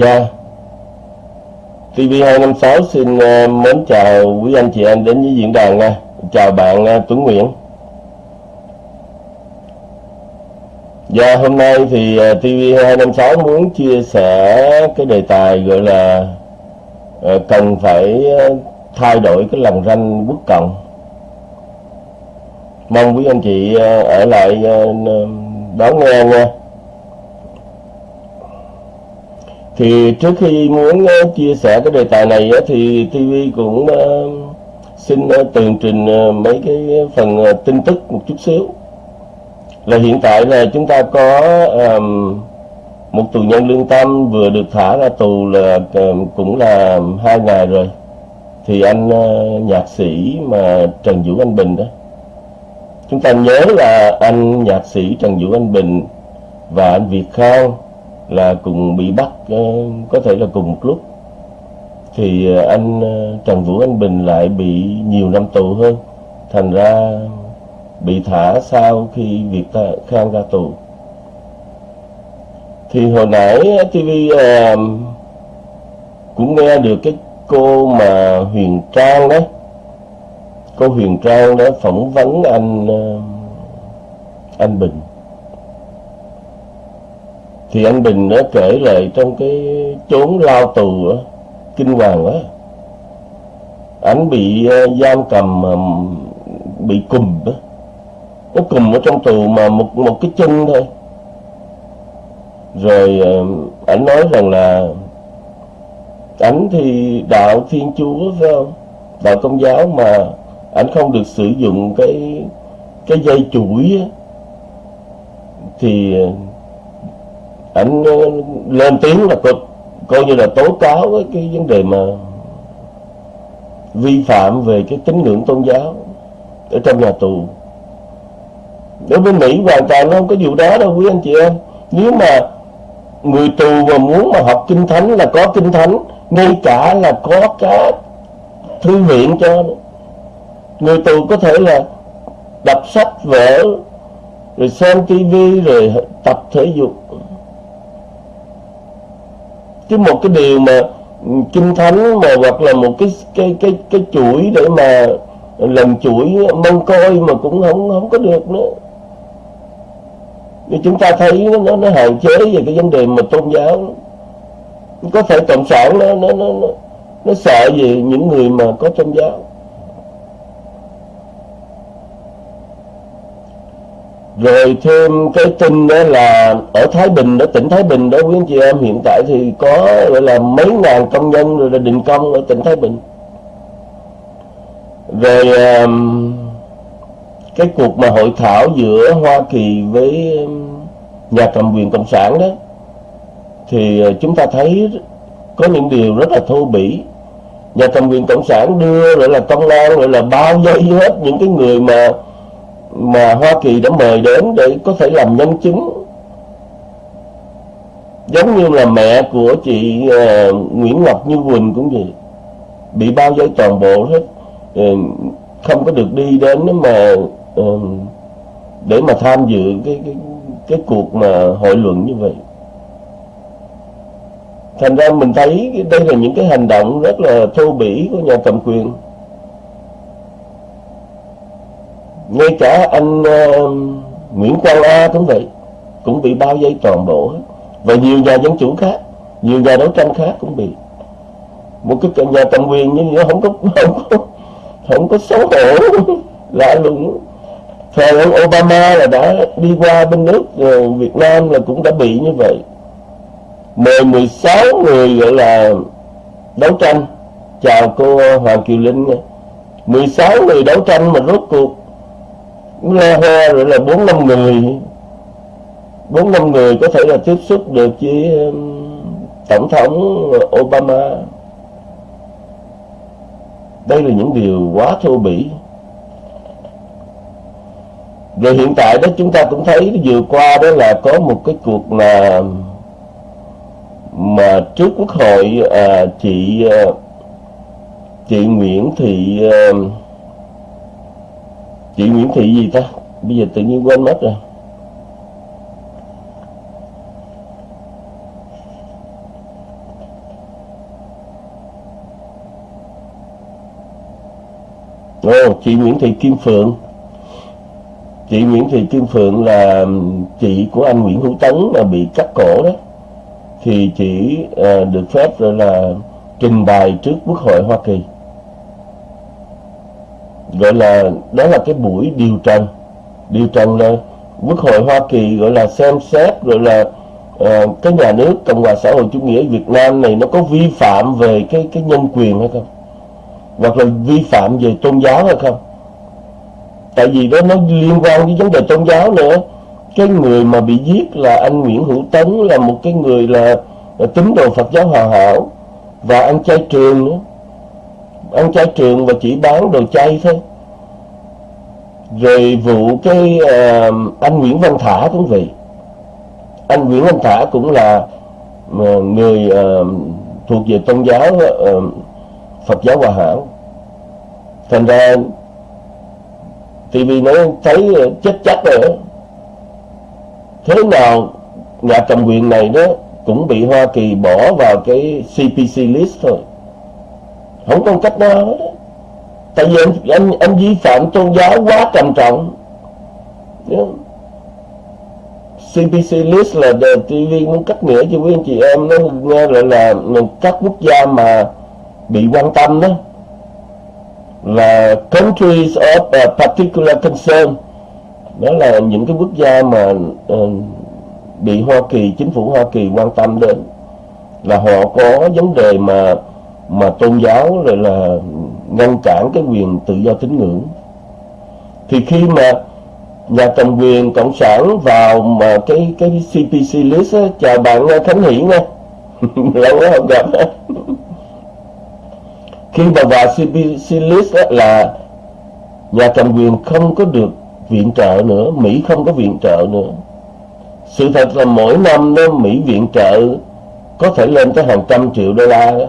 Dạ. TV256 xin uh, mến chào quý anh chị em đến với diễn đàn nha Chào bạn uh, Tuấn Nguyễn. Dạ hôm nay thì uh, TV256 muốn chia sẻ cái đề tài gọi là Cần phải thay đổi cái lòng ranh quốc cộng. Mong quý anh chị ở lại đón nghe nha. Thì trước khi muốn ờ, chia sẻ cái đề tài này thì TV cũng ờ, xin ờ, tường trình mấy cái phần tin tức một chút xíu. Là hiện tại là chúng ta có um, một tù nhân lương tâm vừa được thả ra tù là cũng là hai ngày rồi. Thì anh uh, nhạc sĩ mà Trần Vũ Anh Bình đó. Chúng ta nhớ là anh nhạc sĩ Trần Vũ Anh Bình và anh Việt Khang là cùng bị bắt ờ, có thể là cùng một lúc. Thì ờ, anh ờ, Trần Vũ Anh Bình lại bị nhiều năm tù hơn, thành ra bị thả sau khi Việt Khang ra tù. Thì hồi nãy TV cũng nghe được cái cô mà Huyền Trang đấy. Cô Huyền Trang đó phỏng vấn anh anh Bình thì anh Bình nó kể lại trong cái chốn lao tù đó, kinh hoàng quá anh bị ờ, giam cầm ờ, bị cùm đó nó cùm ở trong tù mà một một cái chân thôi. Rồi ờ, anh nói rằng là ảnh thì đạo thiên chúa phải không? Đạo công giáo mà ảnh không được sử dụng cái cái dây chuỗi á, thì ảnh ờ, lên tiếng là coi, coi như là tố cáo với cái vấn đề mà vi phạm về cái tín ngưỡng tôn giáo ở trong nhà tù. Đối với Mỹ hoàn toàn nó không có vụ đó đâu quý anh chị em. Nếu mà người tù mà muốn mà học kinh thánh là có kinh thánh ngay cả là có cái thư viện cho người tù có thể là đọc sách vở rồi xem tivi rồi tập thể dục cái một cái điều mà kinh thánh mà hoặc là một cái cái cái cái chuỗi để mà làm chuỗi mông coi mà cũng không không có được nữa. Thì chúng ta thấy nó nó hạn chế về cái vấn đề mà tôn giáo. Có thể cộng sản nó nó nó nó, nó sợ về những người mà có tôn giáo? Rồi thêm cái tin đó là ở Thái Bình đó, tỉnh Thái Bình đó quý anh chị em hiện tại thì có gọi là mấy ngàn công nhân rồi là đình công ở tỉnh Thái Bình. Rồi um, cái cuộc mà hội thảo giữa Hoa Kỳ với um, nhà cầm quyền cộng sản đó thì ờ, chúng ta thấy có những điều rất là thô bỉ. Nhà cầm quyền cộng sản đưa gọi là công an gọi là bao vây hết những cái người mà mà Hoa Kỳ đã mời đến để có thể làm nhân chứng. Giống như là mẹ của chị uh, Nguyễn Ngọc Như Quỳnh cũng vậy. Bị bao vây toàn bộ hết uh, không có được đi đến mà uh, để mà tham dự cái cái cái cuộc mà hội luận như vậy. Thành ra mình thấy đây là những cái hành động rất là thô bỉ của nhà cầm quyền. Ngay cả anh uh, Nguyễn Quang A cũng vậy cũng bị bao vây toàn bộ và nhiều nhà dân chủ khác nhiều nhà đấu tranh khác cũng bị. Một cái nhà cầm quyền như vậy không có không có không có xấu hổ lạ lùng. Thời ông Obama là đã đi qua bên nước Việt Nam là cũng đã bị như vậy. Mời 16 người gọi là đấu tranh. Chào cô Hoàng Kiều Linh 16 người đấu tranh mà rốt cuộc nghe hoa rồi là bốn năm người. Bốn năm người có thể là tiếp xúc được với um, tổng thống Obama. Đây là những điều quá thô bỉ. Rồi hiện tại đó chúng ta cũng thấy vừa qua đó là có một cái cuộc là mà trước quốc hội à, chị à, chị Nguyễn Thị à, chị Nguyễn Thị gì ta? Bây giờ tự nhiên quên mất rồi. Ồ, chị Nguyễn Thị Kim Phượng. Chị Nguyễn Thị Kim Phượng là chị của anh Nguyễn Hữu Tấn mà bị cắt cổ đó. Thì chị uh, ờ, được phép rồi là trình bày trước Quốc hội Hoa Kỳ. Gọi là, đó là cái buổi điều trần. Điều trần là Quốc hội Hoa Kỳ gọi là xem xét Gọi là uh, cái nhà nước Cộng hòa xã hội chủ nghĩa Việt Nam này Nó có vi phạm về cái cái nhân quyền hay không? Hoặc là vi phạm về tôn giáo hay không? Tại vì đó nó liên quan với vấn đề tôn giáo nữa. Cái người mà bị giết là anh Nguyễn Hữu Tấn là một cái người là, là tín đồ Phật giáo hòa hảo. Và ăn chay trường nữa ăn chay trường và chỉ bán đồ chay thôi. Rồi vụ cái uh, anh Nguyễn Văn Thả cũng vậy. Anh Nguyễn Văn Thả cũng là uh, người uh, thuộc về tôn giáo uh, Phật giáo hòa hảo. Thành ra TV nó thấy chết chắc rồi thế nào nhà cầm quyền này đó cũng bị Hoa Kỳ bỏ vào cái CPC list thôi không có cách nào hết tại vì anh, anh, anh vi phạm tôn giáo quá trầm trọng. CPC list là TV muốn cắt nghĩa cho quý anh chị em nó nghe lại là các quốc gia mà bị quan tâm đó. Là countries of a particular concern. Đó là những cái quốc gia mà uh, bị Hoa Kỳ chính phủ Hoa Kỳ quan tâm đến. Là họ có vấn đề mà mà tôn giáo rồi là ngăn cản cái quyền tự do tín ngưỡng. Thì khi mà nhà cầm quyền cộng sản vào mà cái cái CPC list á, chào bạn à, Khánh Hiển nha lâu quá không gặp khi mà vào CPC list là nhà cầm quyền không có được viện trợ nữa Mỹ không có viện trợ nữa. Sự thật là mỗi năm đó Mỹ viện trợ có thể lên tới hàng trăm triệu đô la đó.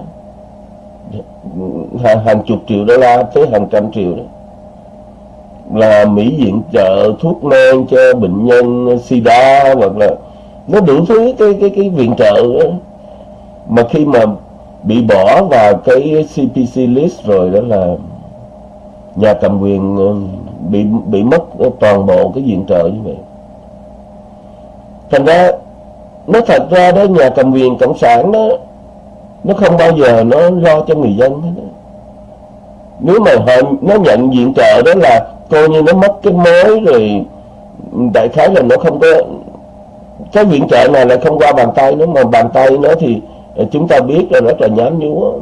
Hàng, hàng chục triệu đô la tới hàng trăm triệu đó là Mỹ viện trợ thuốc men cho bệnh nhân sida hoặc là nó đủ thứ cái cái cái viện trợ đó. mà khi mà bị bỏ vào cái CPC list rồi đó là nhà cầm quyền ờ, bị bị mất toàn bộ cái viện trợ như vậy thành ra nó thật ra đó nhà cầm quyền cộng sản đó nó không bao giờ nó lo cho người dân hết đó nếu mà họ, nó nhận diện trợ đó là coi như nó mất cái mối rồi, đại khái là nó không có, cái viện trợ này lại không qua bàn tay nữa mà bàn tay nó thì chúng ta biết là rất là nhám nhúa.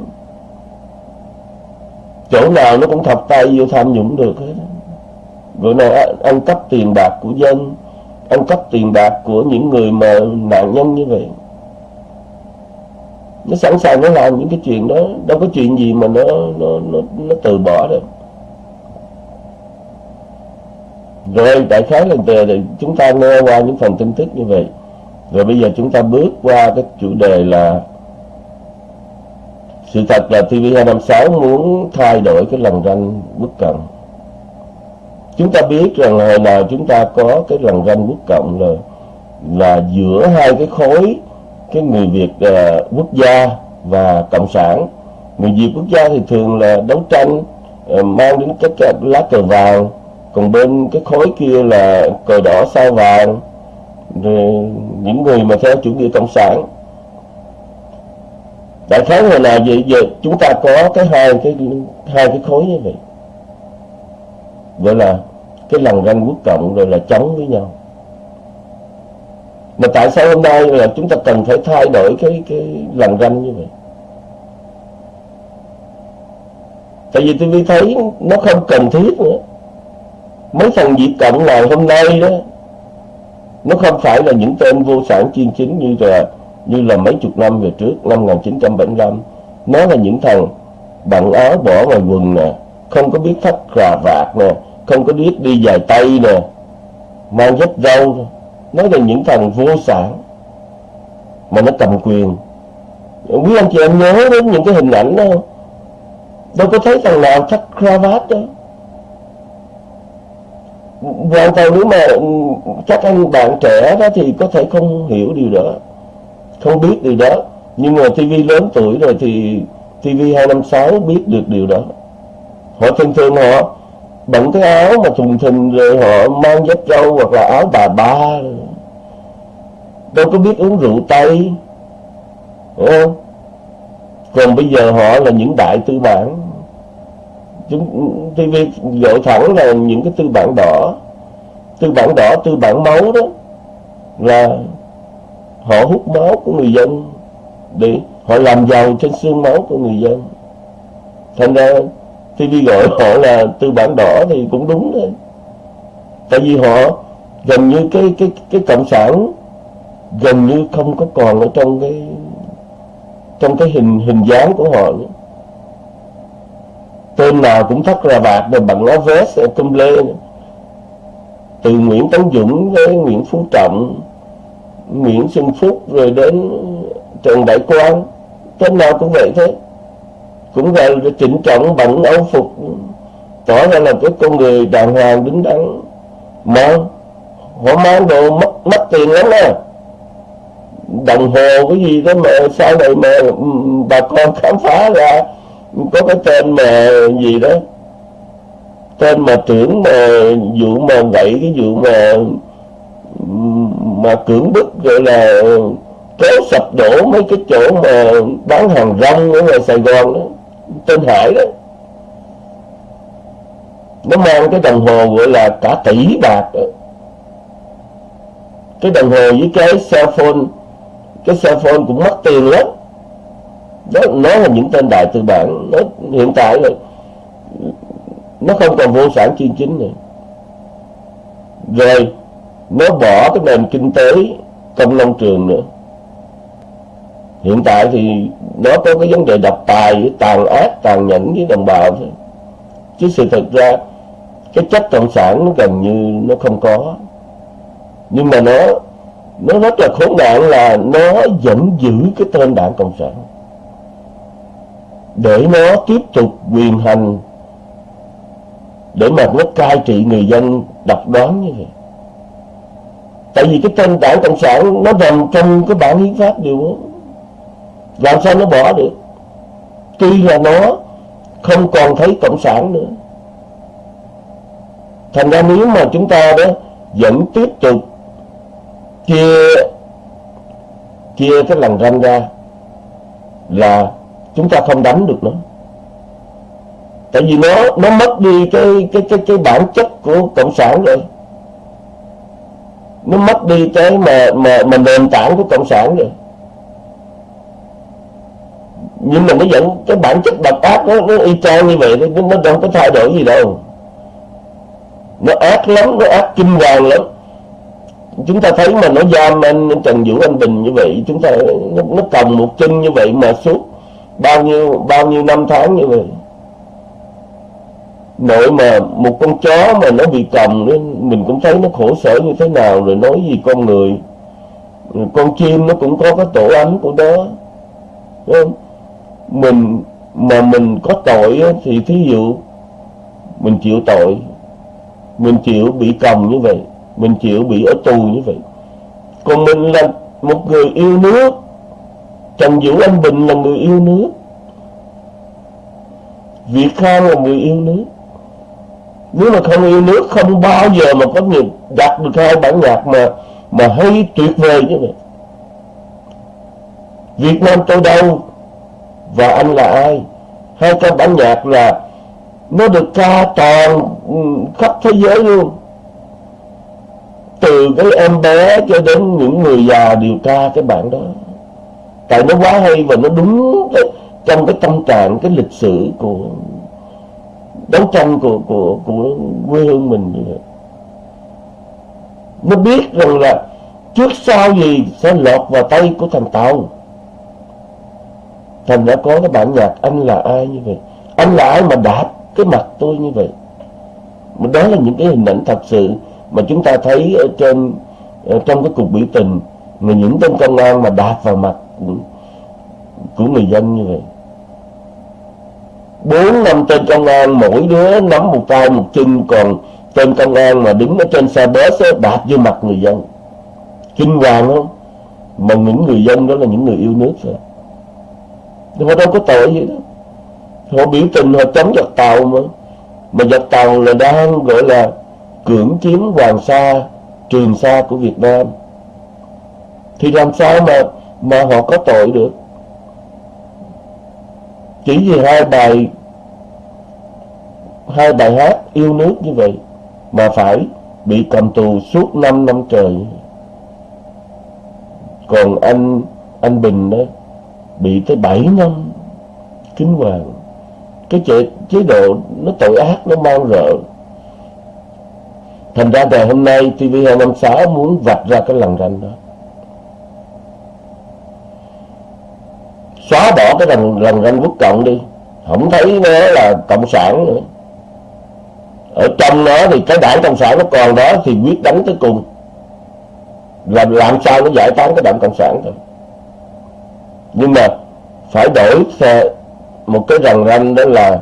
Chỗ nào nó cũng thọc tay vô tham nhũng được hết bữa này ăn cắp tiền bạc của dân, ăn cắp tiền bạc của những người mà nạn nhân như vậy nó sẵn sàng nó làm những cái chuyện đó. Đâu có chuyện gì mà nó nó nó, nó từ bỏ được rồi đại khái là thì chúng ta nghe qua những phần tin tức như vậy. Rồi bây giờ chúng ta bước qua cái chủ đề là sự thật là TV256 muốn thay đổi cái lần ranh quốc cộng. Chúng ta biết rằng là hồi nào chúng ta có cái lần ranh quốc cộng là là giữa hai cái khối cái người Việt uh, quốc gia và cộng sản. Người Việt quốc gia thì thường là đấu tranh uh, mang đến cái, các lá cờ vàng còn bên cái khối kia là cờ đỏ sao vàng rồi những người mà theo chủ nghĩa cộng sản. Đại khái hồi nào vậy giờ chúng ta có cái hai cái hai cái khối như vậy. Gọi là cái lằn ranh quốc cộng rồi là chống với nhau mà tại sao hôm nay là chúng ta cần phải thay đổi cái cái lần ranh như vậy? Tại vì tôi thấy nó không cần thiết nữa. Mấy thằng dị Cộng ngày hôm nay đó, nó không phải là những tên vô sản chuyên chính như là như là mấy chục năm về trước, năm 1975 nó là những thằng bận áo bỏ ngoài quần nè, không có biết thắt cà vạt nè, không có biết đi dài tay nè, mang dép râu nó là những thằng vô sản mà nó cầm quyền. Quý anh chị em nhớ đến những cái hình ảnh đó đâu có thấy thằng nào thắt cravat đó. Hoàn toàn nếu mà các anh bạn trẻ đó thì có thể không hiểu điều đó, không biết điều đó. Nhưng mà TV lớn tuổi rồi thì TV 256 biết được điều đó. Họ thường thường họ bận cái áo mà thùng thình rồi họ mang dép trâu hoặc là áo bà ba đâu có biết uống rượu tây. Không? còn bây giờ họ là những đại tư bản. Chúng TV gọi thẳng là những cái tư bản đỏ. Tư bản đỏ tư bản máu đó. Là họ hút máu của người dân để họ làm giàu trên xương máu của người dân. Thành ra TV gọi họ là tư bản đỏ thì cũng đúng đấy, tại vì họ gần như cái cái cái cộng sản gần như không có còn ở trong cái trong cái hình hình dáng của họ nữa. Tên nào cũng thắt ra bạc rồi bằng áo vest cung lê từ Nguyễn Tấn Dũng với Nguyễn Phú Trọng, Nguyễn Xuân Phúc rồi đến Trần Đại Quang, tên nào cũng vậy thế. Cũng là trịnh trọng bằng áo phục, tỏ ra là cái con người đàng hoàng, đứng đắn. Mà họ mang đồ mất mất tiền lắm á đồng hồ cái gì đó mà sau này mà ừ, bà con khám phá ra, có cái tên mà gì đó, tên mà trưởng mà vụ mà vậy cái vụ mà mà cưỡng bức, gọi là kéo sập đổ mấy cái chỗ mà bán hàng rong ở ngoài Sài Gòn đó, tên Hải đó nó mang cái đồng hồ gọi là cả tỷ bạc đó. cái đồng hồ với cái cell phone cái cell phone cũng mất tiền lắm. Đó nó là những tên đại tư bản. Nó hiện tại là nó không còn vô sản chuyên chính nữa. Rồi, nó bỏ cái nền kinh tế công nông trường nữa. Hiện tại thì nó có cái vấn đề độc tài tàn ác, tàn nhẫn với đồng bào thôi. Chứ sự thật ra, cái chất cộng sản nó gần như nó không có. Nhưng mà nó nó rất là khốn nạn là nó vẫn giữ cái tên đảng cộng sản. Để nó tiếp tục quyền hành, để mà nó cai trị người dân, độc đoán như vậy. Tại vì cái tên đảng cộng sản nó nằm trong cái bản hiến pháp điều đó làm sao nó bỏ được? Tuy là nó không còn thấy cộng sản nữa. Thành ra nếu mà chúng ta đó vẫn tiếp tục chia chia cái lằn ranh ra là chúng ta không đánh được nó. Tại vì nó nó mất đi cái cái cái cái bản chất của cộng sản rồi. Nó mất đi cái mà mà mà nền tảng của cộng sản rồi. Nhưng mà nó vẫn cái bản chất độc ác nó, nó y chang như vậy nó, nó đâu có thay đổi gì đâu. Nó ác lắm nó ác kinh hoàng lắm chúng ta thấy mà nó giam anh Trần Vũ Anh Bình như vậy chúng ta nó, nó cầm một chân như vậy mà suốt bao nhiêu bao nhiêu năm tháng như vậy nội mà một con chó mà nó bị cầm nên mình cũng thấy nó khổ sở như thế nào rồi nói gì con người con chim nó cũng có cái tổ ấm của nó không? mình mà mình có tội thì thí dụ mình chịu tội mình chịu bị cầm như vậy mình chịu bị ở tù như vậy. Còn mình là một người yêu nước. Trần Vũ Anh Bình là người yêu nước. Việt Khang là người yêu nước. Nếu mà không yêu nước, Không bao giờ mà có người đặt được hai bản nhạc mà Mà hay tuyệt vời như vậy. Việt Nam tôi đâu Và anh là ai? Hai cái bản nhạc là Nó được ca toàn khắp thế giới luôn từ cái em bé cho đến những người già điều tra cái bản đó. Tại nó quá hay và nó đúng cái, trong cái tâm trạng cái lịch sử của đấu tranh của của của quê hương mình nó biết rằng là trước sau gì sẽ lọt vào tay của thằng tàu. Thành đã có cái bản nhạc anh là ai như vậy? Anh là ai mà đạp cái mặt tôi như vậy? Mà đó là những cái hình ảnh thật sự mà chúng ta thấy ở trên ở trong cái cuộc biểu tình mà những tên công an mà đạp vào mặt của, của người dân như vậy. Bốn năm tên công an mỗi đứa nắm một tay một chân còn tên công an mà đứng ở trên xe bus á, đạp vô mặt người dân. Kinh hoàng không mà những người dân đó là những người yêu nước rồi. Họ đâu có tội gì đó họ biểu tình họ chống giặc tàu mà. Mà giặc tàu là đang gọi là cưỡng chiếm hoàng sa trường sa của việt nam. Thì làm sao mà mà họ có tội được? Chỉ vì hai bài hai bài hát yêu nước như vậy mà phải bị cầm tù suốt 5 năm trời. Còn anh anh Bình đó bị tới 7 năm kính hoàng. Cái chế, chế độ nó tội ác nó mang rợ thành ra ngày hôm nay TV256 muốn vạch ra cái lần ranh đó. Xóa bỏ cái lần lần ranh quốc cộng đi. Không thấy nó là cộng sản nữa. Ở trong nó thì cái đảng cộng sản nó còn đó thì quyết đánh tới cùng. Làm làm sao nó giải tán cái đảng cộng sản thôi. Nhưng mà phải đổi một cái rằn ranh đó là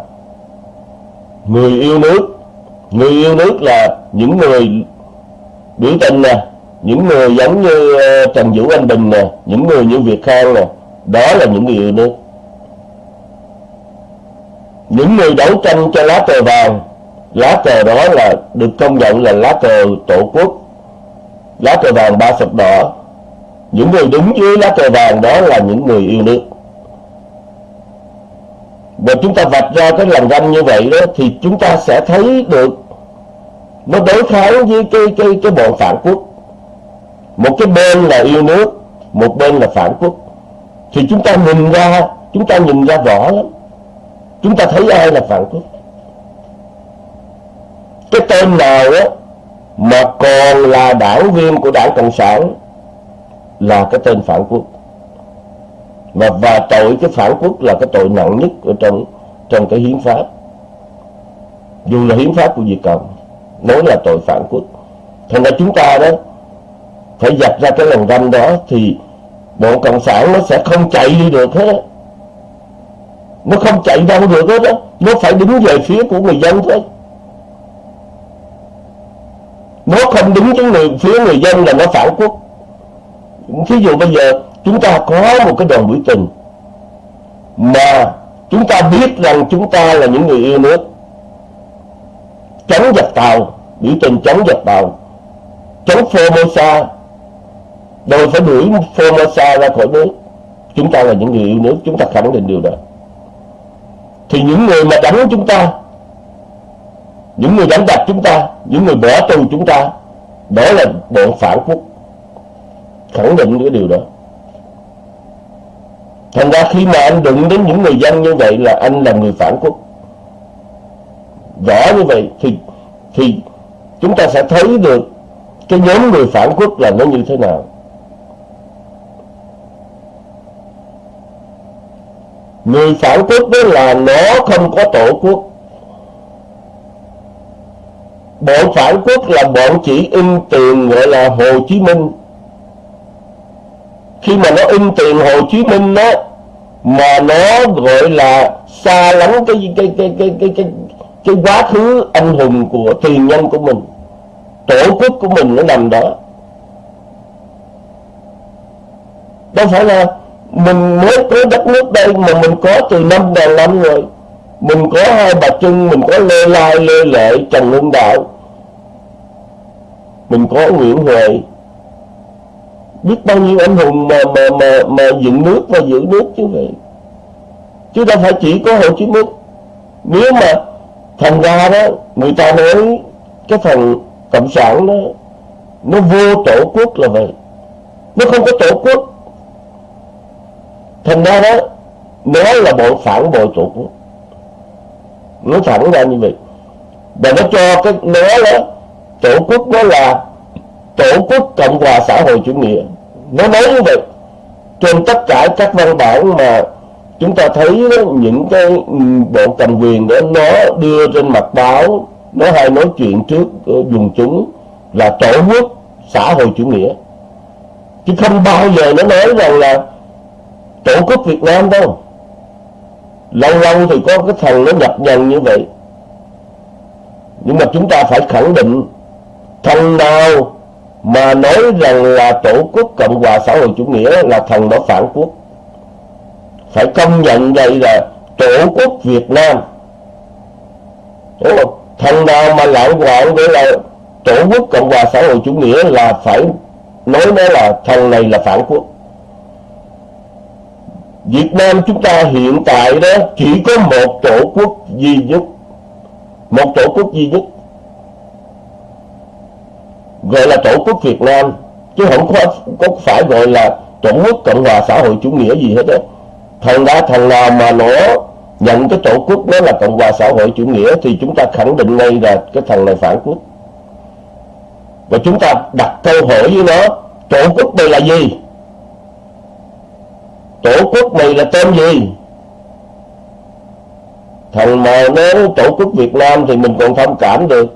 người yêu nước người yêu nước là những người biểu tình nè, những người giống như ờ, Trần Vũ Anh Bình nè, những người như Việt Khang nè, đó là những người yêu nước. Những người đấu tranh cho lá cờ vàng, lá cờ đó là được công nhận là lá cờ tổ quốc. Lá cờ vàng ba sọc đỏ. Những người đứng dưới lá cờ vàng đó là những người yêu nước và chúng ta vạch ra cái lằn ranh như vậy đó, thì chúng ta sẽ thấy được nó đối kháng với cái cái cái bọn phản quốc. Một cái bên là yêu nước, một bên là phản quốc. Thì chúng ta nhìn ra, chúng ta nhìn ra rõ lắm. Chúng ta thấy ai là phản quốc. Cái tên nào đó mà còn là đảng viên của đảng cộng sản là cái tên phản quốc và và tội cái phản quốc là cái tội nặng nhất ở trong trong cái hiến pháp. Dù là hiến pháp của Việt Cộng, nói là tội phản quốc. Thành ra chúng ta đó phải dập ra cái lòng ranh đó thì bọn cộng sản nó sẽ không chạy đi được hết. Nó không chạy đâu được hết đó nó phải đứng về phía của người dân thôi. Nó không đứng với người, phía người dân là nó phản quốc. Ví dụ bây giờ chúng ta có một cái đoàn biểu tình mà chúng ta biết rằng chúng ta là những người yêu nước. Chống giặc tàu, biểu tình chống giặc tàu. Chống Formosa, đòi phải đuổi Formosa ra khỏi nước. Chúng ta là những người yêu nước, chúng ta khẳng định điều đó. Thì những người mà đánh chúng ta, những người đánh đập chúng ta, những người bỏ tù chúng ta, đó là bọn phản quốc. Khẳng định cái điều đó thành ra khi mà anh đụng đến những người dân như vậy là anh là người phản quốc. Rõ như vậy thì thì chúng ta sẽ thấy được cái nhóm người phản quốc là nó như thế nào. Người phản quốc đó là nó không có tổ quốc. Bọn phản quốc là bọn chỉ in tiền gọi là Hồ Chí Minh khi mà nó in tiền Hồ Chí Minh đó, mà nó gọi là xa lắm cái cái cái cái cái cái cái quá khứ anh hùng của tiền nhân của mình, tổ quốc của mình nó nằm đó. Đâu phải là mình mới có đất nước đây mà mình có từ năm ngàn năm rồi. Mình có hai bà trưng, mình có lê lai, lê lệ trần hưng đạo. Mình có nguyễn huệ biết bao nhiêu anh hùng mà mà mà mà dựng nước và giữ nước chứ vậy chứ đâu phải chỉ có hồ chí minh. Nếu mà thành ra đó, người ta nói cái phần cộng sản nó nó vô tổ quốc là vậy. Nó không có tổ quốc. Thành ra đó, nó là bọn phản bội tổ quốc. Nó thẳng ra như vậy. Và nó cho cái, nó đó, tổ quốc nó là tổ quốc cộng hòa xã hội chủ nghĩa. Nó nói như vậy. Trên tất cả các văn bản mà chúng ta thấy đó, những cái bộ cầm quyền đó nó đưa trên mặt báo nó hay nói chuyện trước ờ, dùng chúng là tổ quốc xã hội chủ nghĩa. Chứ không bao giờ nó nói rằng là tổ quốc Việt Nam đâu. Lâu lâu thì có cái thằng nó nhập nhằn như vậy. Nhưng mà chúng ta phải khẳng định thằng nào mà nói rằng là tổ quốc cộng hòa xã hội chủ nghĩa là thằng đó phản quốc. Phải công nhận đây là tổ quốc việt nam. Đúng không? Thằng nào mà lãng quạng để là tổ quốc cộng hòa xã hội chủ nghĩa là phải nói nó là thằng này là phản quốc. Việt Nam chúng ta hiện tại đó chỉ có một tổ quốc duy nhất. Một tổ quốc duy nhất gọi là tổ quốc Việt Nam chứ không có, có phải gọi là tổ quốc Cộng hòa xã hội chủ nghĩa gì hết á. Thằng đã thằng nào mà nó nhận cái tổ quốc đó là Cộng hòa xã hội chủ nghĩa thì chúng ta khẳng định ngay là cái thằng này phản quốc. Và chúng ta đặt câu hỏi với nó tổ quốc này là gì? Tổ quốc này là tên gì? Thằng mà nói tổ quốc Việt Nam thì mình còn thông cảm được.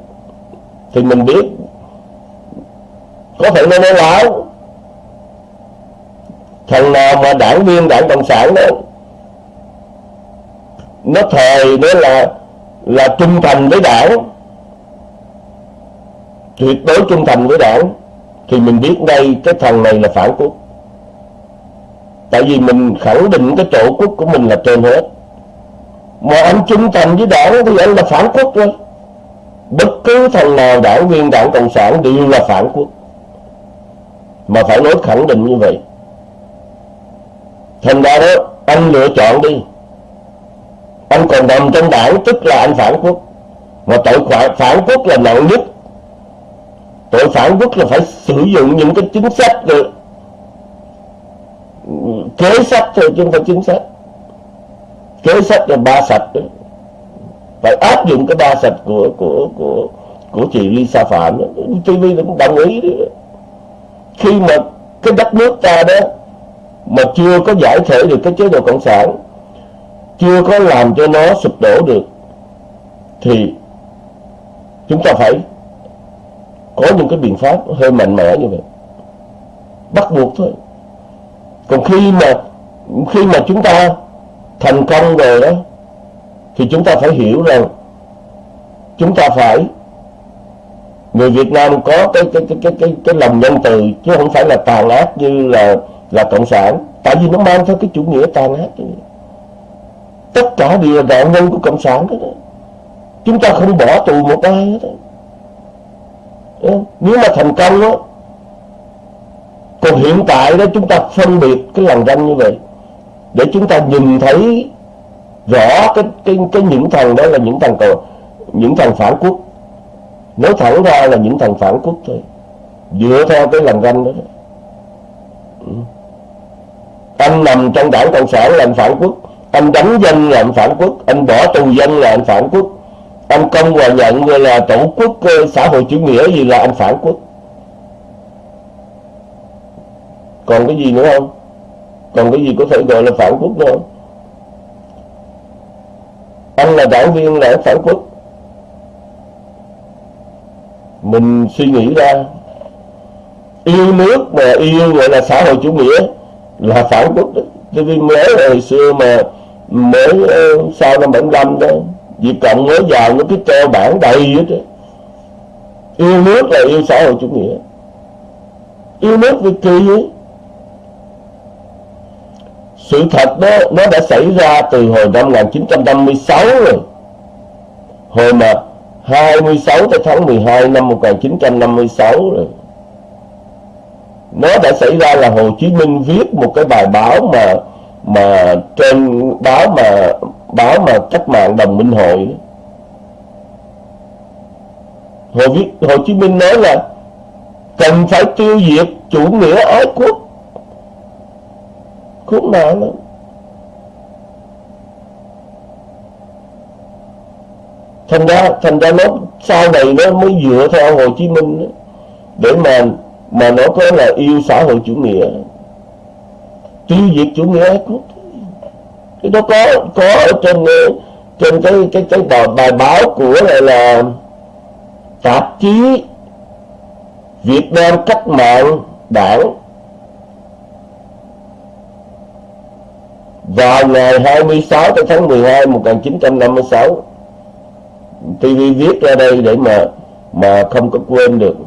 Thì mình biết có thể nó nói láo? Thằng nào mà đảng viên đảng cộng sản đó, nó thề đó là là trung thành với đảng. Tuyệt đối trung thành với đảng, thì mình biết đây cái thằng này là phản quốc. Tại vì mình khẳng định cái tổ quốc của mình là trên hết. Mà anh trung thành với đảng thì anh là phản quốc thôi. Bất cứ thằng nào đảng viên đảng cộng sản đều là phản quốc mà phải nói khẳng định như vậy. Thành ra đó, anh lựa chọn đi. Anh còn nằm trong đảng, tức là anh phản quốc. Mà tội phản quốc là nặng nhất. Tội phản quốc là phải sử dụng những cái chính sách được kế sách thôi, chứ không phải chính sách. Kế sách là ba sạch đó. Phải áp dụng cái ba sạch của của của của chị Lisa Phạm đó. TV cũng đồng ý đó khi mà cái đất nước ta đó mà chưa có giải thể được cái chế độ cộng sản, chưa có làm cho nó sụp đổ được, thì chúng ta phải có những cái biện pháp hơi mạnh mẽ như vậy. Bắt buộc thôi. Còn khi mà khi mà chúng ta thành công rồi đó, thì chúng ta phải hiểu rằng chúng ta phải người Việt Nam có cái cái cái cái cái, cái lòng nhân từ chứ không phải là tàn ác như là là cộng sản. Tại vì nó mang theo cái chủ nghĩa tàn ác tất cả đều là nạn nhân của cộng sản đó. Chúng ta không bỏ tù một ai hết ờ, nếu mà thành công đó còn hiện tại đó chúng ta phân biệt cái làn ranh như vậy. Để chúng ta nhìn thấy rõ cái cái cái những thằng đó là những thằng cờ những thằng phản quốc nói thẳng ra là những thằng phản quốc thôi. Dựa theo cái lòng ranh đó, đó. Ừ. anh nằm trong đảng cộng sản là anh phản quốc. Anh đánh dân là anh phản quốc. Anh bỏ tù dân là anh phản quốc. Anh công và nhận là tổ quốc ờ, xã hội chủ nghĩa gì là anh phản quốc. Còn cái gì nữa không? Còn cái gì có thể gọi là phản quốc nữa không? Anh là đảng viên là phản quốc mình suy nghĩ ra, yêu nước mà yêu gọi là xã hội chủ nghĩa là phản quốc đó. Tôi vì mới hồi xưa mà, mới ờ, sau năm 75 đó Việt Cộng mới vào nó cái treo bản đầy hết đó. yêu nước là yêu xã hội chủ nghĩa. Yêu nước vì kỳ ấy sự thật đó, nó đã xảy ra từ hồi năm 1956 rồi. Hồi mà 26 tới tháng 12 năm 1956 rồi. Nó đã xảy ra là Hồ Chí Minh viết một cái bài báo mà mà trên báo mà báo mà cách mạng đồng minh hội Hồ, viết, Hồ Chí Minh nói là cần phải tiêu diệt chủ nghĩa ái quốc. Khốn nạn lắm. Thành ra thành ra nó sau này nó mới dựa theo Hồ Chí Minh đó, để mà mà nó có là yêu xã hội chủ nghĩa. Tiêu diệt chủ nghĩa ái quốc cái đó có có ở trên trên cái cái cái bài, bài báo của này là tạp chí Việt Nam cách mạng đảng. Vào ngày 26 tháng 12 1956 TV viết ra đây để mà mà không có quên được.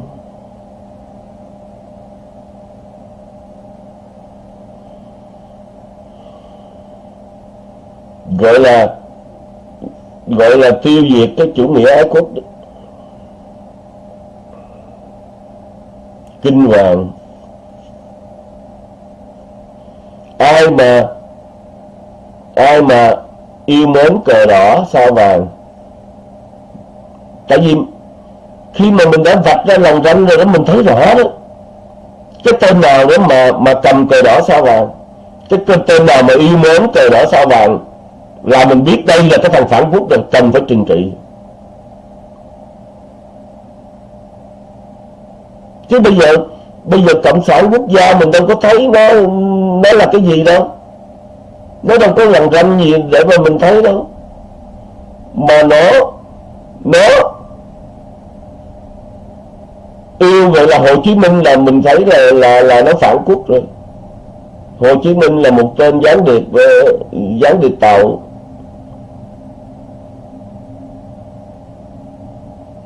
Gọi là gọi là tiêu diệt cái chủ nghĩa ái quốc. Kinh hoàng. Ai mà ai mà yêu mến cờ đỏ sao vàng? Tại vì khi mà mình đã vạch ra lòng ranh rồi đó, mình thấy rõ đó. Cái tên nào đó mà mà cầm cờ đỏ sao vàng? Cái tên nào mà yêu mến cờ đỏ sao vàng? Là mình biết đây là cái thằng phản quốc rồi cần phải trừng trị. Chứ bây giờ bây giờ cộng sản quốc gia mình đâu có thấy nó nó là cái gì đâu. Nó đâu có lần ranh gì để mà mình thấy đâu. Mà nó nó yêu vậy là Hồ Chí Minh là mình thấy là là là nó phản quốc rồi. Hồ Chí Minh là một tên gián điệp ờ, gián điệp tàu.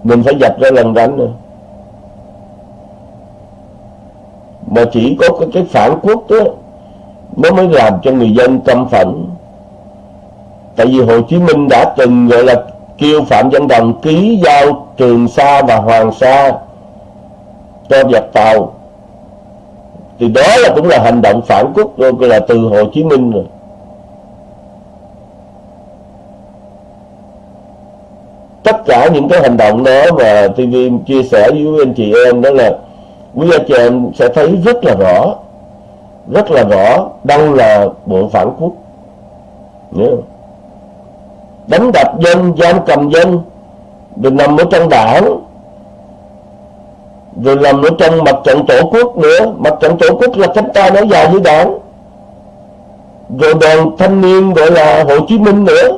Mình phải dập ra lần đánh rồi mà chỉ có cái, cái phản quốc đó nó mới làm cho người dân căm phẫn. Tại vì Hồ Chí Minh đã từng gọi là kêu Phạm Văn Đồng ký giao Trường Sa và Hoàng Sa cho giặc Tàu. Thì đó là cũng là hành động phản quốc rồi là từ Hồ Chí Minh rồi. Tất cả những cái hành động đó mà TV chia sẻ với anh chị em đó là quý anh chị em sẽ thấy rất là rõ, rất là rõ đâu là bộ phản quốc. Yeah. đánh đập dân, giam cầm dân rồi nằm ở trong đảng rồi nằm ở trong mặt trận tổ quốc nữa. Mặt trận tổ quốc là cánh tay nói dài với đảng. Rồi đoàn thanh niên gọi là Hồ Chí Minh nữa.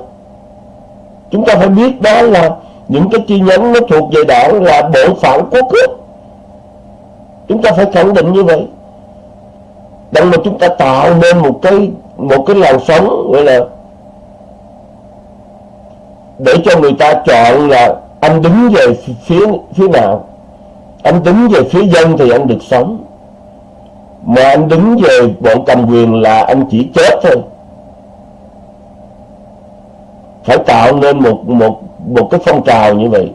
Chúng ta phải biết đó là những cái chi nhánh nó thuộc về đảng là bộ phản quốc hết chúng ta phải khẳng định như vậy. Đặng mà chúng ta tạo nên một cái một cái làn sóng gọi là để cho người ta chọn là anh đứng về phía phía nào anh đứng về phía dân thì anh được sống. Mà anh đứng về bọn cầm quyền là anh chỉ chết thôi. Phải tạo nên một một một cái phong trào như vậy.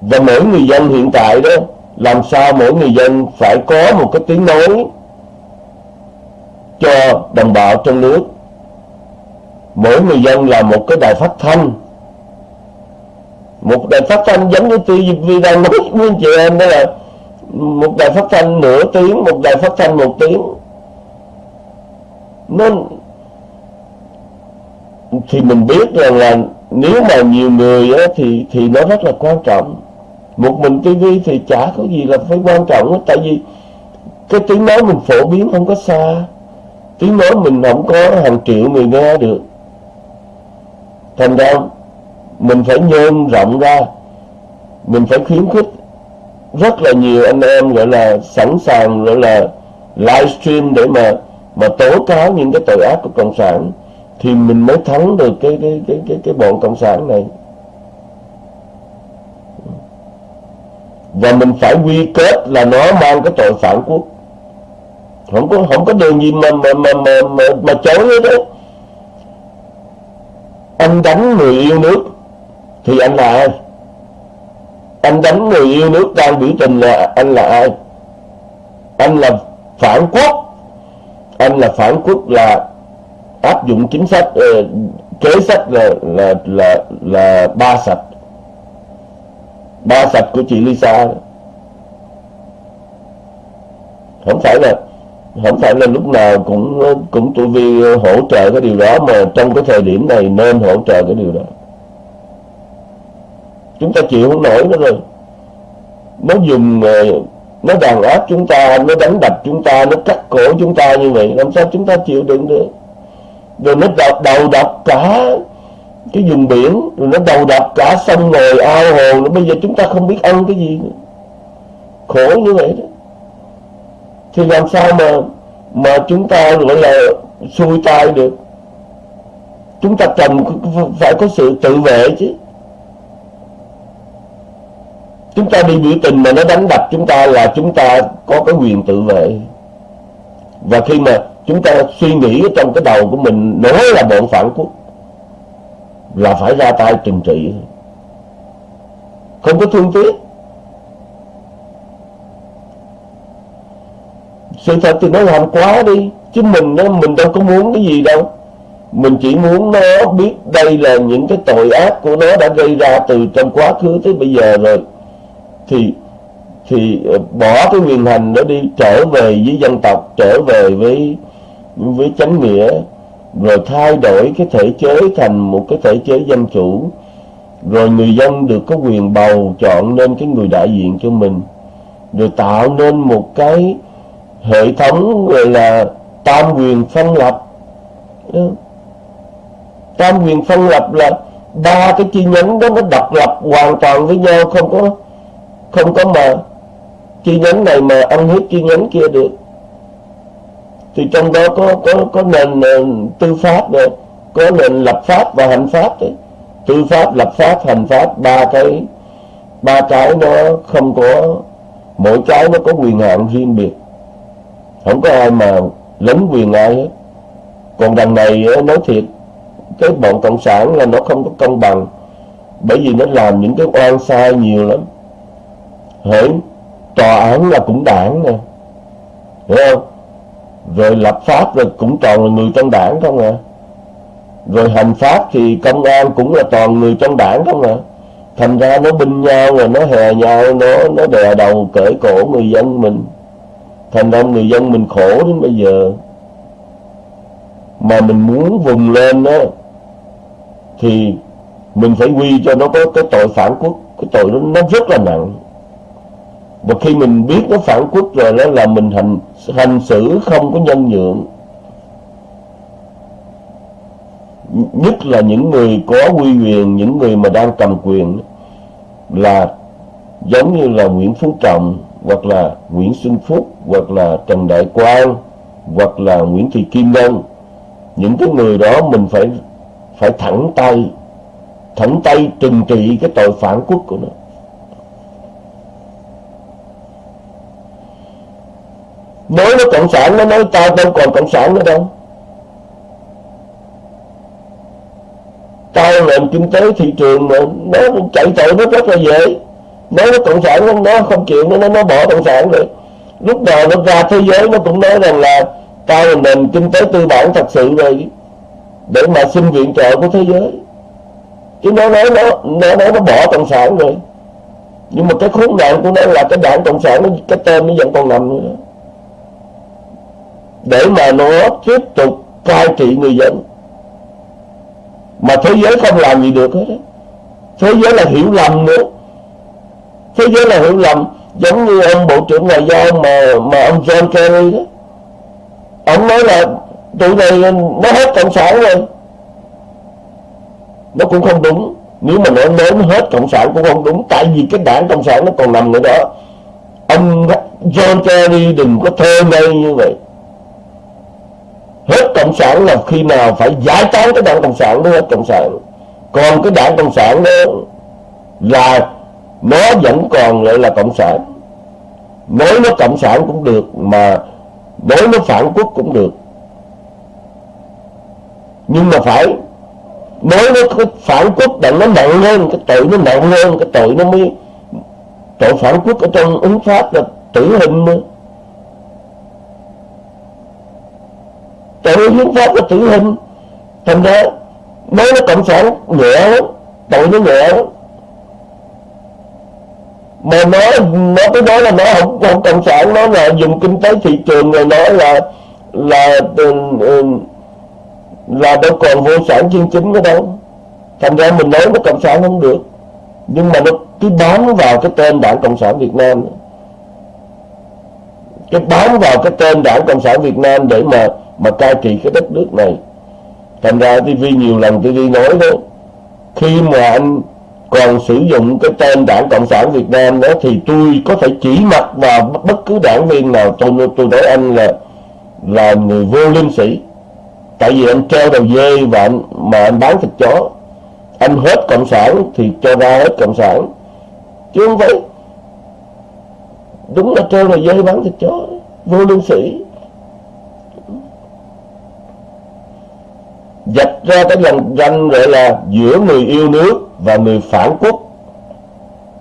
Và mỗi người dân hiện tại đó, làm sao mỗi người dân phải có một cái tiếng nói cho đồng bào trong nước? Mỗi người dân là một cái đài phát thanh một đài phát thanh giống như TV đang nói với anh chị em đó là một đài phát thanh nửa tiếng một đài phát thanh một tiếng. Nó thì mình biết rằng là nếu mà nhiều người á, thì thì nó rất là quan trọng. Một mình tivi thì chả có gì là phải quan trọng hết tại vì cái tiếng nói mình phổ biến không có xa. Tiếng nói mình không có hàng triệu người nghe được. Thành ra mình phải nhôm rộng ra. Mình phải khuyến khích. Rất là nhiều anh em gọi là sẵn sàng gọi là livestream để mà mà tố cáo những cái tội ác của cộng sản thì mình mới thắng được cái cái cái cái cái bọn cộng sản này. Và mình phải quy kết là nó mang cái tội phản quốc. Không có không có đường gì mà mà mà mà mà, mà chối hết đó anh đánh người yêu nước thì anh là ai? Anh đánh người yêu nước đang biểu tình là anh là ai? Anh là phản quốc. Anh là phản quốc là áp dụng chính sách ờ, kế sách là là là là ba sạch. Ba sạch của chị Lisa. Không phải là, không phải là lúc nào cũng cũng tụi vi hỗ trợ cái điều đó, mà trong cái thời điểm này nên hỗ trợ cái điều đó chúng ta chịu không nổi nữa rồi. Nó dùng ờ, nó đàn áp chúng ta, nó đánh đập chúng ta, nó cắt cổ chúng ta như vậy, làm sao chúng ta chịu đựng được? Rồi nó đập đầu đập cả cái vùng biển, rồi nó đầu đập cả sông ngồi ao hồ nó bây giờ chúng ta không biết ăn cái gì nữa. khổ như vậy đó. Thì làm sao mà mà chúng ta gọi là xuôi tay được? Chúng ta cần phải có sự tự vệ chứ chúng ta đi biểu tình mà nó đánh đập chúng ta là chúng ta có cái quyền tự vệ. Và khi mà chúng ta suy nghĩ trong cái đầu của mình, nói là bọn phản quốc, là phải ra tay trừng trị. Không có thương tiếc. Sự thật thì nó làm quá đi, chứ mình nó mình đâu có muốn cái gì đâu. Mình chỉ muốn nó biết đây là những cái tội ác của nó đã gây ra từ trong quá khứ tới bây giờ rồi thì thì ờ, bỏ cái quyền hành đó đi, trở về với dân tộc, trở về với với chánh nghĩa, rồi thay đổi cái thể chế thành một cái thể chế dân chủ, rồi người dân được có quyền bầu chọn nên cái người đại diện cho mình, rồi tạo nên một cái hệ thống gọi là tam quyền phân lập. Tam quyền phân lập là ba cái chi nhánh đó nó độc lập hoàn toàn với nhau, không có không có mà chi nhánh này mà ăn hết chi nhánh kia được. Thì trong đó có có có nền nền tư pháp rồi, có nền lập pháp và hành pháp đấy. Tư pháp, lập pháp, hành pháp, ba cái ba cái nó không có, mỗi cái nó có quyền hạn riêng biệt. Không có ai mà lấn quyền ai hết. Còn đằng này nói thiệt, cái bọn cộng sản là nó không có công bằng, bởi vì nó làm những cái oan sai nhiều lắm hỡi tòa án là cũng đảng nè hiểu không? Rồi lập pháp rồi cũng toàn là người trong đảng không à? Rồi hành pháp thì công an cũng là toàn người trong đảng không à? Thành ra nó binh nhau rồi nó hè nhau, nó nó đè đầu cởi cổ người dân mình. Thành ra người dân mình khổ đến bây giờ. Mà mình muốn vùng lên đó thì mình phải quy cho nó có cái tội phản quốc. Cái tội đó nó rất là nặng và khi mình biết nó phản quốc rồi đó là mình hành hành xử không có nhân nhượng. Nhất là những người có uy quyền, những người mà đang cầm quyền là giống như là Nguyễn Phú Trọng, hoặc là Nguyễn Xuân Phúc, hoặc là Trần Đại Quang, hoặc là Nguyễn Thị Kim Ngân. Những cái người đó mình phải phải thẳng tay thẳng tay trừng trị cái tội phản quốc của nó. Đối nó cộng sản nó nói ta đâu còn cộng sản nữa đâu. Tao nền kinh tế thị trường mà nó chạy tội nó rất là dễ. Nói nó cộng sản nó, nó không chịu nó nó bỏ cộng sản rồi. Lúc nào nó ra thế giới nó cũng nói rằng là tao là nền kinh tế tư bản thật sự rồi để mà xin viện trợ của thế giới. Chứ nó nói nó nó nói nó bỏ cộng sản rồi. Nhưng mà cái khốn nạn của nó là cái đảng cộng sản nó cái tên nó vẫn còn nằm nữa để mà nó tiếp tục cai trị người dân. Mà thế giới không làm gì được hết thế giới là hiểu lầm nữa. Thế giới là hiểu lầm, giống như ông bộ trưởng ngoại giao mà mà ông John Kerry đó. Ông nói là tụi này nó hết cộng sản rồi. Nó cũng không đúng. Nếu mà nói nó hết cộng sản cũng không đúng, tại vì cái đảng cộng sản nó còn nằm ở đó. Ông John Kerry đừng có thơ ngây như vậy hết cộng sản là khi nào phải giải tán cái đảng cộng sản mới hết cộng sản. Còn cái đảng cộng sản đó là nó vẫn còn lại là cộng sản. Nói nó cộng sản cũng được mà nói nó phản quốc cũng được. Nhưng mà phải nói nó phản quốc đặng nó nặng hơn, cái tội nó nặng hơn, cái tội nó mới tội phản quốc ở trong ứng pháp là tử hình nữa. Tội hiến pháp là tử hình. Thành ra nói nó cộng sản nhẹ lắm tội nó nhẹ lắm. Mà nó nó cái đó là nó không, không cộng sản nó là dùng kinh tế thị trường rồi nói là là ừ, ừ, là đâu còn vô sản chuyên chính nữa đâu. Thành ra mình nói nó cộng sản không được. Nhưng mà nó cứ bám vào cái tên đảng cộng sản việt nam. Cái bám vào cái tên đảng cộng sản việt nam để mà mà cai trị cái đất nước này. Thành ra TV nhiều lần TV nói đó, khi mà anh còn sử dụng cái tên đảng cộng sản Việt Nam đó thì tôi có thể chỉ mặt vào bất cứ đảng viên nào. Tôi tôi nói anh là là người vô liêm sĩ tại vì anh treo đầu dê và anh mà anh bán thịt chó. Anh hết cộng sản thì cho ra hết cộng sản. Chứ không phải đúng là treo đầu dê bán thịt chó, vô lương sĩ dạch ra cái lần ranh gọi là giữa người yêu nước và người phản quốc.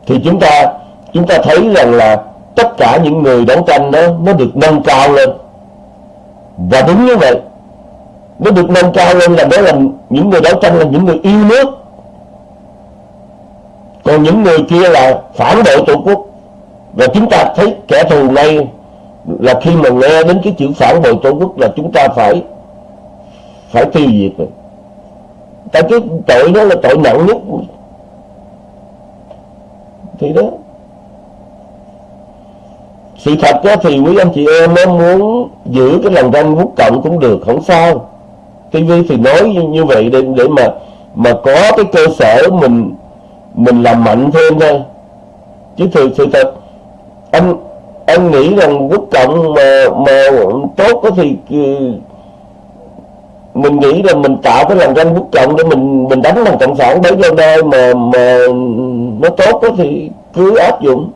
Thì chúng ta chúng ta thấy rằng là tất cả những người đấu tranh đó, nó được nâng cao lên. Và đúng như vậy, nó được nâng cao lên là đó là những người đấu tranh là những người yêu nước. Còn những người kia là phản bội tổ quốc. Và chúng ta thấy kẻ thù này là khi mà nghe đến cái chữ phản bội tổ quốc là chúng ta phải phải tiêu diệt rồi. Tại cái tội đó là tội nặng nhất thì đó. Sự thật đó thì quý anh chị em nó muốn giữ cái lòng ranh quốc cộng cũng được không sao. TV thì nói như, như vậy để để mà mà có cái cơ sở mình mình làm mạnh thêm thôi. Chứ thực sự thật anh anh nghĩ rằng quốc cộng mà mà tốt đó thì ừ, mình nghĩ là mình tạo cái lòng ranh quốc trọng để mình mình đánh bằng cộng sản. Đấy cho nơi mà mà nó tốt đó thì cứ áp dụng.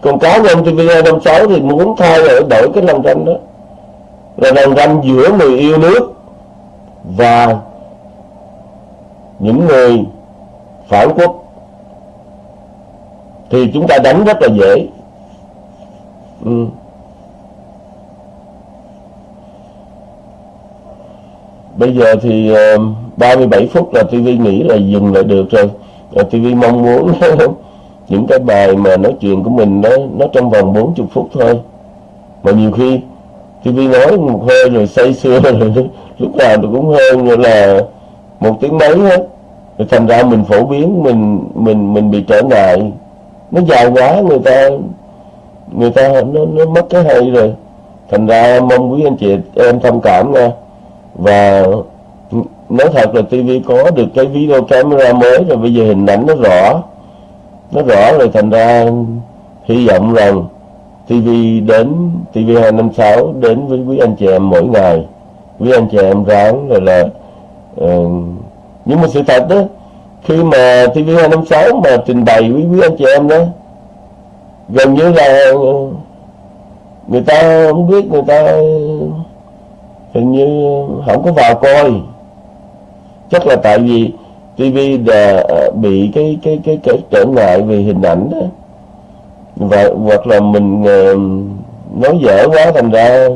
Còn cá nhân TV 256 thì muốn thay đổi đổi cái lòng ranh đó. Là lòng ranh giữa người yêu nước và những người phản quốc. Thì chúng ta đánh rất là dễ. Ừ. bây giờ thì ờ, uh, 37 phút là TV nghĩ là dừng lại được rồi. TV mong muốn những cái bài mà nói chuyện của mình nó nó trong vòng 40 phút thôi. Mà nhiều khi TV nói một hơi rồi say sưa rồi lúc nào tôi cũng hơn như là một tiếng mấy hết. Rồi thành ra mình phổ biến mình mình mình bị trở ngại. Nó dài quá người ta người ta nó, nó mất cái hay rồi. Thành ra mong quý anh chị em thông cảm nha và nói thật là TV có được cái video camera mới rồi bây giờ hình ảnh nó rõ. Nó rõ rồi thành ra hy vọng rằng TV đến TV256 đến với quý anh chị em mỗi ngày. Quý anh chị em ráng rồi là uh, nhưng mà sự thật đó khi mà TV256 mà trình bày với quý anh chị em đó gần như là người ta không biết người ta hình như không có vào coi. Chắc là tại vì tivi ờ, bị cái cái cái cái trở ngại về hình ảnh đó. Và hoặc là mình ờ, nói dở quá thành ra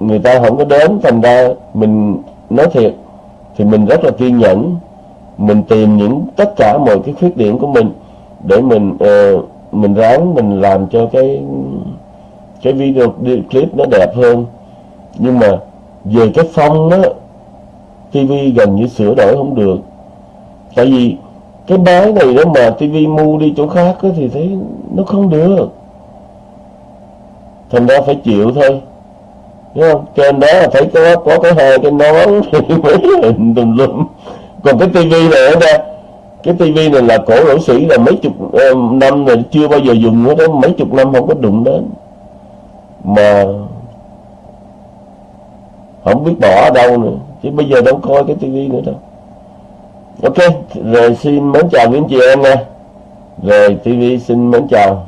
người ta không có đến thành ra mình nói thiệt thì mình rất là kiên nhẫn. Mình tìm những tất cả mọi cái khuyết điểm của mình để mình uh, mình ráng mình làm cho cái cái video clip nó đẹp hơn nhưng mà về cái phong á TV gần như sửa đổi không được. Tại vì cái máy này đó mà TV mua đi chỗ khác á, thì thấy nó không được. Thành ra phải chịu thôi. Đúng không? Trên đó là phải có có cái hai cái nón mấy hình tùm lum. Còn cái tivi này ở đây cái tivi này là cổ lỗ sĩ là mấy chục ờ, năm rồi chưa bao giờ dùng nữa đó mấy chục năm không có đụng đến. Mà không biết bỏ ở đâu nữa. Chứ bây giờ đâu coi cái tivi nữa đâu. Ok, rồi xin mến chào quý anh chị em nha. Rồi tivi xin mến chào.